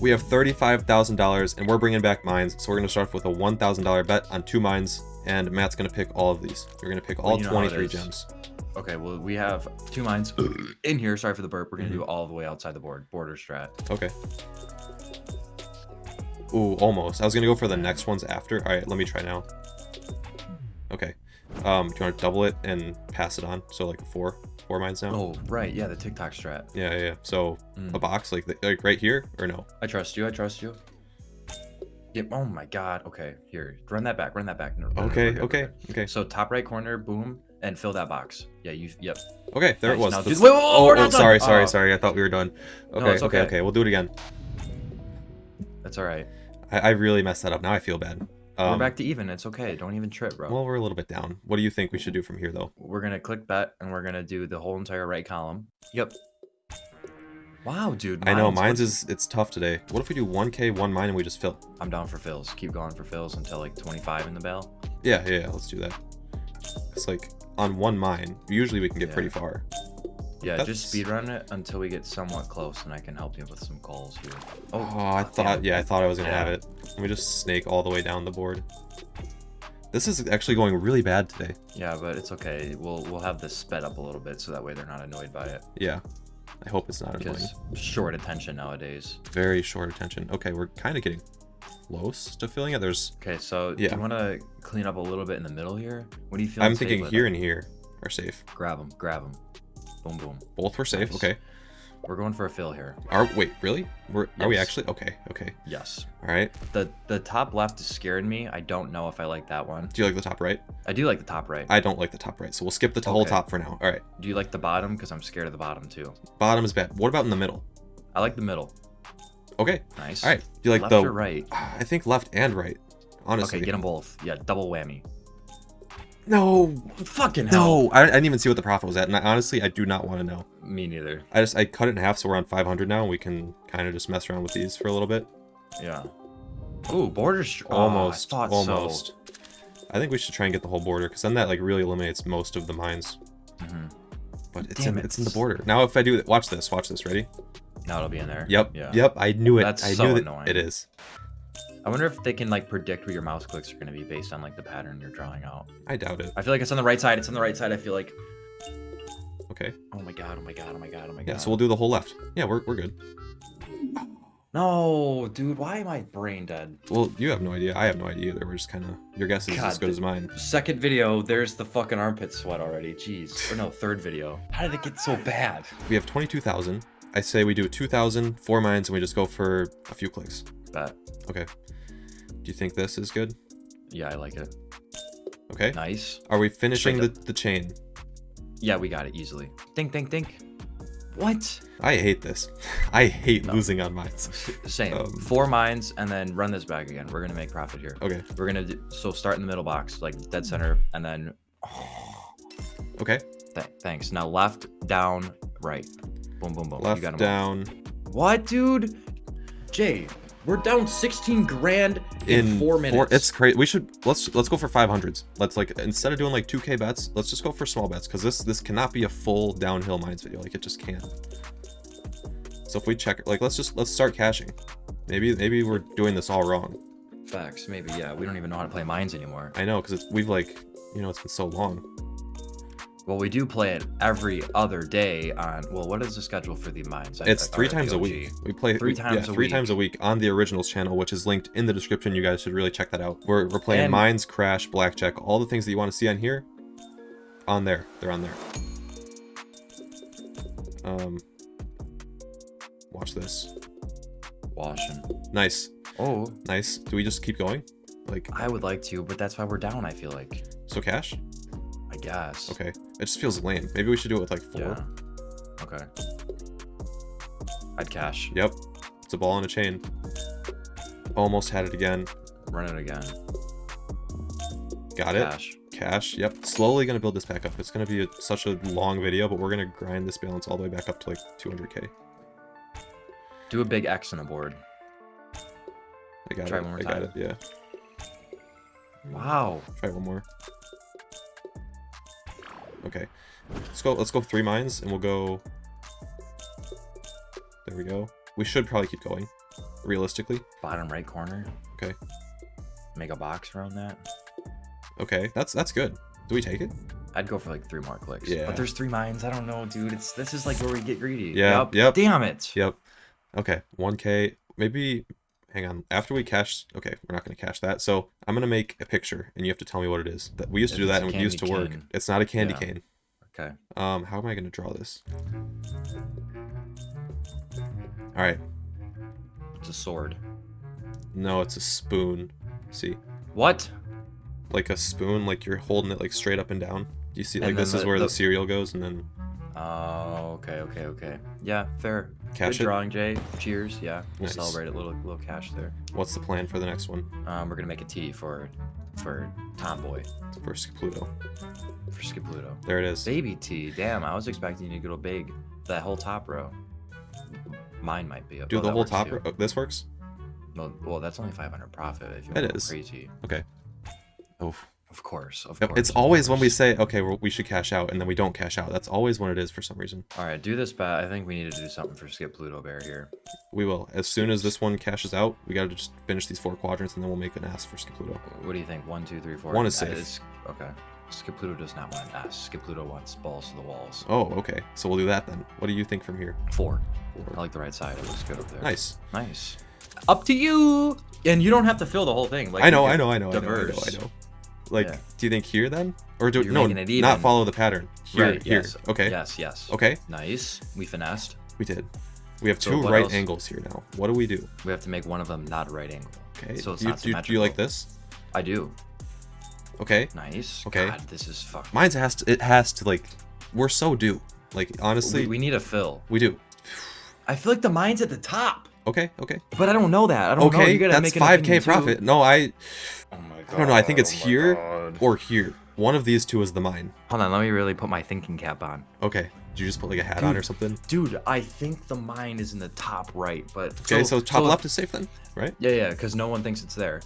we have $35,000 and we're bringing back mines. So we're going to start off with a $1,000 bet on two mines and Matt's going to pick all of these. You're going to pick all Well, you know 23 gems. Okay, well, we have two mines in here. Sorry for the burp. We're going to do mm-hmm. all the way outside the board. Border strat. Okay. Ooh, almost. I was going to go for the next ones after. All right, let me try now. Okay. Um, do you want to double it and pass it on? So like a four, four mines now? Oh, right. Yeah, the TikTok strat. Yeah, yeah, yeah. So Mm. a box like, the, like right here or no? I trust you. I trust you. Yep. Oh my god. Okay. Here. Run that back. Run that back. No, Okay, we're good, we're okay, okay. So top right corner, boom, and fill that box. Yeah, you yep. Okay, there it was. Now wait, oh, oh, done. sorry, sorry, Oh. sorry. I thought we were done. Okay, okay, okay. okay. We'll do it again. That's all right. I, I really messed that up. Now I feel bad. We're Um, back to even. It's okay. Don't even trip, bro. well, we're a little bit down. What do you think we should do from here, though? we're gonna click bet and we're gonna do the whole entire right column. Yep. Wow, dude. I know mines, is it's tough today. What if we do 1k, one mine, and we just fill? I'm down for fills. Keep going for fills until like 25 in the bell. Yeah, yeah, yeah, let's do that. It's like on one mine, usually we can get Yeah. pretty far. Yeah, That's- just speed run it until we get somewhat close, and I can help you with some calls here. Oh, oh I thought, yeah, I thought I was gonna have it. Let me just snake all the way down the board. This is actually going really bad today. Yeah, but it's okay. We'll we'll have this sped up a little bit so that way they're not annoyed by it. Yeah, I hope it's not annoying. Because short attention nowadays. Very short attention. Okay, we're kind of getting close to filling it. There's, Okay, so yeah. do you want to clean up a little bit in the middle here? What do you feel? I'm thinking here and here are safe. Grab them, grab them. Boom, boom. Both were safe. Nice. Okay. We're going for a fill here. Are wait really? We're are we actually okay? Okay. Yes. All right. The the top left is scaring me. I don't know if I like that one. Do you like the top right? I do like the top right. I don't like the top right, so we'll skip the t- whole top for now. All right. Do you like the bottom? Because I'm scared of the bottom too. Bottom is bad. What about in the middle? I like the middle. Okay. Nice. All right. Do you like left the? or right? I think left and right. Honestly. Okay, get them both. Yeah, double whammy. No. Fucking hell. No. I, I didn't even see what the profit was at, and I, honestly, I do not want to know. Me neither. I just I cut it in half, so we're on 500 now, and we can kind of just mess around with these for a little bit. Yeah. Ooh, border. Str- oh, I Almost. so. almost. I think we should try and get the whole border, because then that like really eliminates most of the mines. Mhm. But it's Damn in, it. it's in the border. Now if I do it, watch this, watch this. Ready? Now it'll be in there. Yep. Yeah. Yep. I knew it. That's I so knew annoying. it is. I wonder if they can like predict where your mouse clicks are going to be based on like the pattern you're drawing out. I doubt it. I feel like it's on the right side. It's on the right side. I feel like. Okay. Oh my god! Oh my god! Oh my god! Oh my god! Yeah. So we'll do the whole left. Yeah, we're we're good. No, dude. Why am I brain dead? Well, you have no idea. I have no idea either. We're just kind of your guess is as good as mine. Second video, there's the fucking armpit sweat already. Jeez. Or no, third video. How did it get so bad? We have 22,000. I say we do 2,000, four mines, and we just go for a few clicks. Bet. Okay. Do you think this is good? Yeah, I like it. Okay. Nice. Are we finishing the, the chain? Yeah, we got it easily. Think, think, think. What? I hate this. I hate No. losing on mines. Same. Um, Four mines and then run this back again. We're gonna make profit here. Okay. We're gonna so start in the middle box, like dead center, and then. Okay. Th- thanks. Now left, down, right. Boom, boom, boom. you Left, got 'em all. down. What, dude? Jay, we're down 16 grand in, In four minutes. it's crazy. We should let's let's go for 500s. Let's like instead of doing like 2k bets, let's just go for small bets because this this cannot be a full downhill mines video. Like it just can't. So if we check like let's just let's start cashing. Maybe maybe we're doing this all wrong. Facts, maybe. Yeah, we don't even know how to play mines anymore. I know because we've like you know it's been so long. Well, we do play it every other day on. Well, what is the schedule for the mines? It's three times a week. We play Three we- times yeah, a three times a week. week on the originals channel, which is linked in the description. You guys should really check that out. We're we're playing And- mines, crash, blackjack, all the things that you want to see on here. On there, they're on there. Um, watch this. Washing. Nice, Oh, nice. Do we just keep going? Like I would like to, but that's why we're down. I feel like. so cash? Guess. Okay, it just feels lame. Maybe we should do it with like four. Yeah. Okay. I'd cash. Yep, it's a ball and a chain. Almost had it again. Run it again. Got it. Cash. Cash. Yep. Slowly gonna build this back up. It's gonna be a, such a long video, but we're gonna grind this balance all the way back up to like 200k. Do a big X on the board. I got Try it. one more I got it. Yeah. Wow. Try one more. Okay. Let's go. Let's go three mines, and we'll go. There we go. We should probably keep going. realistically. Bottom right corner. Okay. Make a box around that. Okay, that's that's good. Do we take it? I'd go for like three more clicks. Yeah. But there's three mines. I don't know, dude. It's this is like where we get greedy. Yeah, Yup. yep. Damn it. Yep. Okay, 1k. Maybe, hang on. After we cash, okay, we're not going to cash that. So I'm going to make a picture, and you have to tell me what it is. That We used to do that, and it used to candy work. It's not a candy Yeah. cane. Okay. Um, how am I going to draw this? All right. It's a sword. No, it's a spoon. See, What? like a spoon, like you're holding it like straight up and down. Do you see? And Like this then is where the the- cereal goes, and then Oh, okay, okay, okay. Yeah, fair. Cash Good it? drawing, Jay. Cheers. Yeah, we'll Nice. celebrate a Little little cash there. what's the plan for the next one? Um, we're gonna make a tea for for Tomboy First Pluto. for Skipluto. There it is. Baby tea. Damn, I was expecting you to go big. That whole top row. Mine might be. up. Do well, the whole top. too. row- oh, this works. No, well, that's only 500 profit if you It want to go is. crazy. Oh. Of course, of Yep, course. it's always when we say, okay, well, we should cash out, and then we don't cash out. That's always when it is for some reason. All right, do this bet. I think we need to do something for Skip Pluto Bear here. We will. As soon as this one cashes out, we gotta just finish these four quadrants, and then we'll make an ass for Skip Pluto. What do you think? One, two, three, four. One is safe. it's- okay. Skip Pluto does not want an S. Skip Pluto wants balls to the walls. Oh, okay. So we'll do that then. What do you think from here? Four. I like the right side. It looks good up there. Nice. Nice. Up to you. And you don't have to fill the whole thing. Like I know, I know, I know, I know, I know. I know. Like, Yeah. do you think here then, or do You're no, not follow the pattern? Here, Right, here. yes. Okay. Yes, yes. Okay. Nice. We finessed. We did. We have So two right else? angles here now. What do we do? We have to make one of them not a right angle. Okay. So it's do, you, not do, you- do you like this? I do. Okay. Nice. Okay. God, this is fucking. Mine's has to. It has to like. We're so due. Like honestly, we, we need a fill. we do. I feel like the mine's at the top, Okay. Okay. but I don't know that. I don't know. Okay. You gotta That's make five k opinion, too. profit. No, I. Oh. I don't know. I think it's oh here God. or here. One of these two is the mine. Hold on, let me really put my thinking cap on. Okay. Did you just put like a hat on or something? Dude, I think the mine is in the top right, but Okay. So, top left is safe then, right? Yeah, yeah, because no one thinks it's there.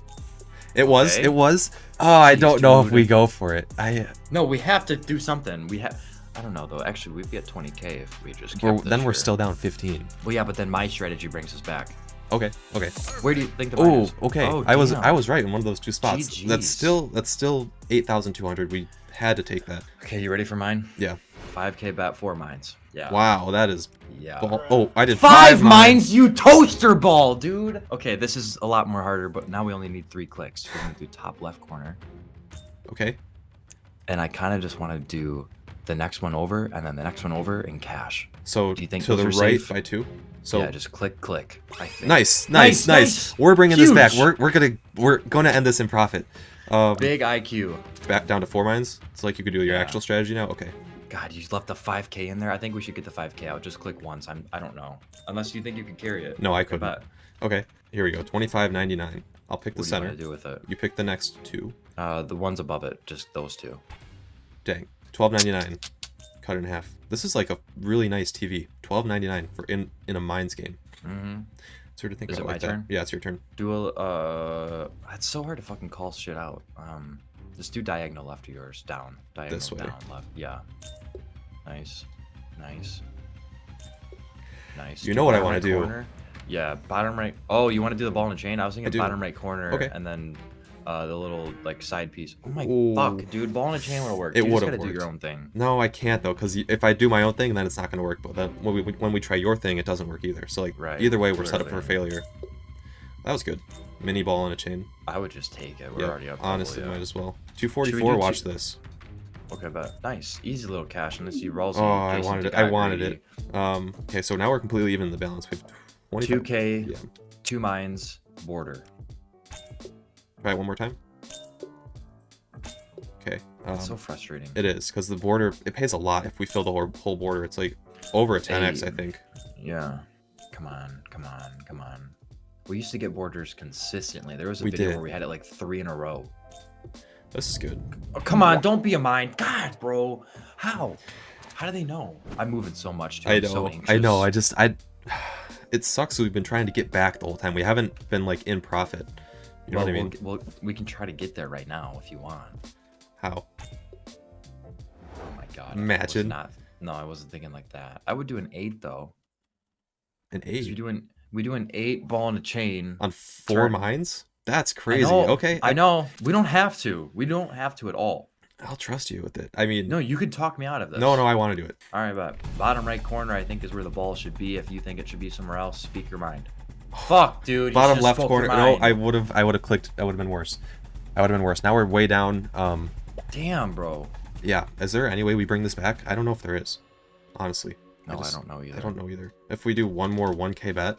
It was. It was. Oh, I don't know if we go for it. I. Uh, no, we have to do something. We have. I don't know though. Actually, we'd be at 20k if we just. Kept We're, this then we're here. still down 15. Well, yeah, but then my strategy brings us back. Okay. Okay. Where do you think the Oh, okay. Oh, I was damn. I was right in one of those two spots. That's still that's still 8,200. We had to take that. Okay, you ready for mine? Yeah. 5k bat four mines. Yeah. Wow, that is. Yeah. Oh, I did Five, five, mines, you toaster ball, dude. Okay, this is a lot more harder, but now we only need three clicks. We're gonna do top left corner, Okay. and I kind of just want to do the next one over, and then the next one over in cash. So Do you think to the right safe? by two. So yeah, just click, click. I think. nice, Nice, nice, nice, nice. We're bringing this back. We're we're gonna we're gonna end this in profit. Um, Big IQ. back down to four mines. It's like you could do your Yeah. actual strategy now. Okay. God, you left the 5k in there. I think we should get the 5k out. Just click once. I'm. I don't know. Unless you think you can carry it. No, I couldn't. bet. Okay. Here we go. 25.99. I'll pick the What do you center. want to do with it? You pick the next two. Uh, the ones above it. Just those two. Dang. 12.99. Cut it in half. This is like a really nice TV. 12.99 for in in a mines game. Mm-hmm. Weird to think Is about it like my that. Yeah, it's your turn. Do a. Uh, it's so hard to fucking call shit out. Um, just do diagonal left of yours. Down. Diagonal This way. down left. Yeah. Nice. Nice. Nice. You Do know what I bottom wanna do. corner. Yeah, bottom right. Oh, you want to do the ball and chain? I was thinking do. bottom right corner. Okay. And then uh, the little like side piece. Oh my Ooh. fuck, dude! Ball and a chain would work. It you just would've gotta do your own thing. No, I can't though, because if I do my own thing, then it's not gonna work. But then when we when we try your thing, it doesn't work either. So like Right, either way, we're true set up for failure. That was good. Mini ball and a chain. I would just take it. We're Yeah, already up. honestly, yeah. might as well. Should we 244. Watch two- this. Okay, but nice, easy little cash. Unless you rolls. Oh, I wanted it. I wanted it. Um. Okay, so now we're completely even in the balance. We have 25. Two K, Yeah. two mines, border. Right, one more time. Okay. Um, That's so frustrating. it is because the border it pays a lot if we fill the whole, whole border. It's like over a 10x, I think. Yeah. Come on, come on, come on. We used to get borders consistently. There was a We video did. where we had it like three in a row. This is good. Oh, come on, don't be a mind. God, bro. How? How do they know? I'm moving so much. Too. I know. So I know. I just I. It sucks. We've been trying to get back the whole time. We haven't been like in profit. You know well, what I mean? We'll, we'll, we can try to get there right now if you want. How? Oh my god. I Imagine. Not, no, I wasn't thinking like that. I would do an eight though. An eight. doing We do an eight ball and a chain. on four Turn. mines. That's I crazy. know, Okay, I know. We don't have to. We don't have to at all. I'll trust you with it. I mean, No, you could talk me out of this. no, no, I want to do it. All right, but bottom right corner, I think, is where the ball should be. If you think it should be somewhere else, speak your mind. Fuck, dude. Bottom left corner. No. I would have. I would have clicked. That would have been worse. That would have been worse. Now we're way down. Um, Damn, bro. yeah. Is there any way we bring this back? I don't know if there is. Honestly, No, I, just- don't know either. I don't know either. If we do one more 1k bet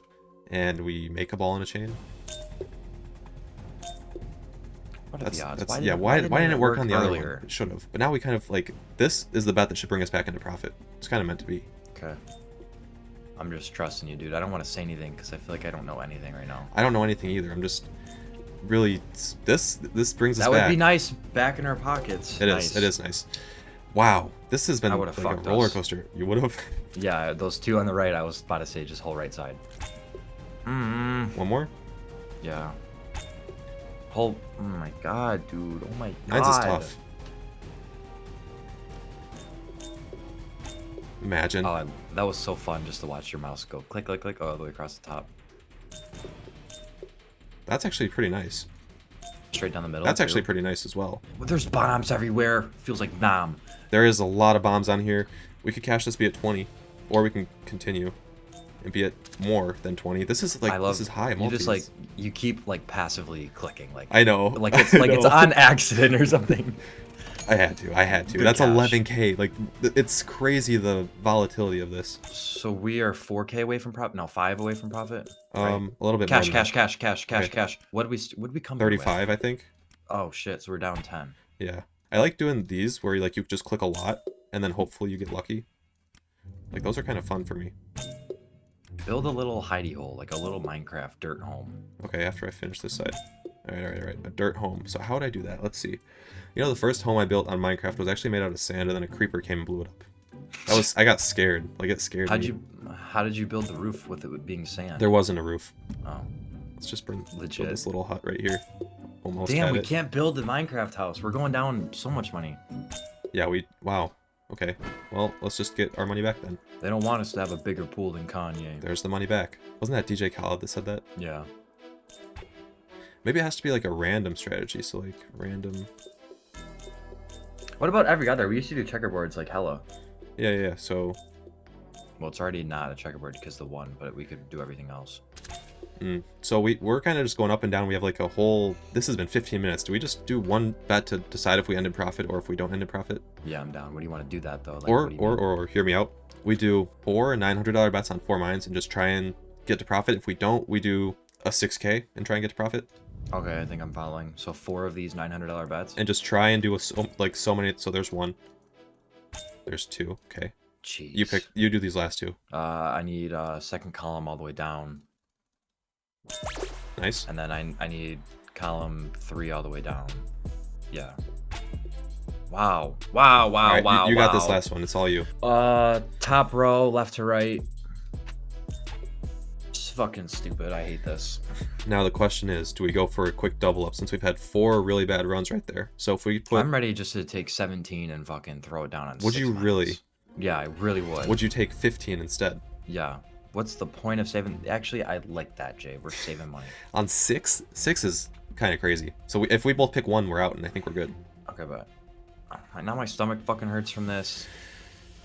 and we make a ball in a chain, What are that's the odds? that's Why yeah. didn't- Why why didn't it work on the other earlier? one? It should have. But now we kind of like this is the bet that should bring us back into profit. It's kind of meant to be. Okay. I'm just trusting you, dude. I don't want to say anything because I feel like I don't know anything right now. I don't know anything either. I'm just really this this brings us That would back. be nice back in our pockets. It is. Nice. It is nice. Wow, this has been like a roller us. coaster. You would have. Yeah, those two on the right, I was about to say just whole right side. Mm, One more. yeah. Whole, oh my god, dude. Oh my god. Mine's is tough. Imagine. Oh, that was so fun just to watch your mouse go click, click, click all the way across the top. That's actually pretty nice. Straight down the middle. That's too. actually pretty nice as well. Well, There's bombs everywhere. Feels like Nam. There is a lot of bombs on here. We could cash this be at 20, or we can continue and be at more than 20. This is like love this is high. You just like you keep like passively clicking like I know. like it's like it's on accident or something. I had to. I had to. Good That's cash. 11k. Like it's crazy the volatility of this. So we are 4k away from profit. No, five away from profit. Right. Um, a little bit cash, more. cash, cash, cash, cash, Okay. cash. What did we st- what did we come? in with? 35, I think. Oh shit! So we're down 10. Yeah. I like doing these where you like you just click a lot and then hopefully you get lucky. Like those are kind of fun for me. Build a little hidey hole, like a little Minecraft dirt home. Okay, after I finish this side. Alright, alright, alright. A dirt home. So how would I do that? Let's see. You know, the first home I built on Minecraft was actually made out of sand and then a creeper came and blew it up. That was I got scared. Like it scared How'd me. you how did you build the roof with it being sand? There wasn't a roof. oh. Let's just bring Legit. this little hut right here. Almost Damn, we it. can't build the Minecraft house. We're going down so much money. Yeah, we wow. Okay. Well, let's just get our money back then. They don't want us to have a bigger pool than Kanye. There's the money back. Wasn't that DJ Khaled that said that? Yeah. Maybe it has to be like a random strategy. So like random. What about every other? We used to do checkerboards like hello. Yeah, yeah. So Well, it's already not a checkerboard because the one, but we could do everything else. Mm. So we, we're kind of just going up and down. We have like a whole... This has been 15 minutes. Do we just do one bet to decide if we end in profit or if we don't end in profit? Yeah, I'm down. What do you want to do that though? Like, or, or, or, or, hear me out. We do four $900 bets on four mines and just try and get to profit. If we don't, we do a 6K and try and get to profit. Okay, I think I'm following. So four of these $900 bets. And just try and do a, so, like so many... So there's one. There's two. Okay. Jeez. You pick... You do these last two. Uh, I need uh second column all the way down, Nice. and then I I need column three all the way down. Yeah. Wow. Wow. Wow. Right, wow. you, you got this last one. It's all you. Uh, top row, left to right. Fucking stupid. I hate this. Now the question is, do we go for a quick double up since we've had four really bad runs right there? So if we put... I'm ready just to take 17 and fucking throw it down on. Would you really? Yeah, I really would. Would you take 15 instead? Yeah. What's the point of saving? Actually, I like that, Jay. We're saving money. On six? Six is kind of crazy. So we, if we both pick one, we're out, and I think we're good. Okay, but now my stomach fucking hurts from this.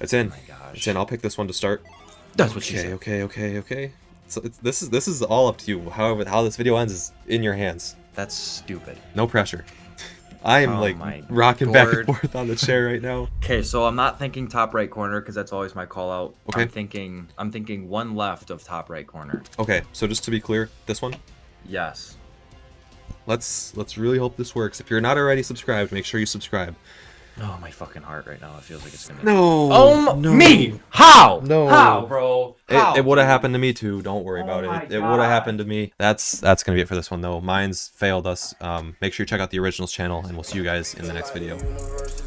It's in. Oh my gosh. It's in. I'll pick this one to start. That's what she Okay, said. okay, okay, okay. So it's, this is this is all up to you. However, how this video ends is in your hands. That's stupid. No pressure. I am Oh like rocking back and forth on the chair right now. Okay, so I'm not thinking top right corner because that's always my call out. Okay. I'm thinking I'm thinking one left of top right corner. Okay, so just to be clear, this one. Yes. Let's let's really hope this works. If you're not already subscribed, make sure you subscribe. Oh, my fucking heart right now. It feels like it's gonna. No. Oh, no. me? How? No. How, bro? How? It, it would have happened to me too. Don't worry Oh about my it. It would have happened to me. That's that's gonna be it for this one though. Mine's failed us. Um, make sure you check out the originals channel, and we'll see you guys in the next video. University